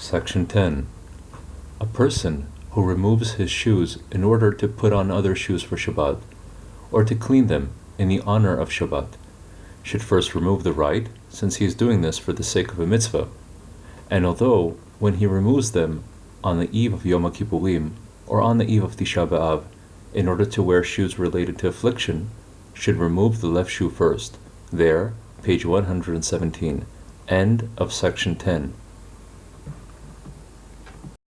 Section 10. A person who removes his shoes in order to put on other shoes for Shabbat, or to clean them in the honor of Shabbat, should first remove the right, since he is doing this for the sake of a mitzvah. And although, when he removes them on the eve of Yom Kippurim or on the eve of Tisha B'Av, in order to wear shoes related to affliction, should remove the left shoe first. There, page 117. End of section 10.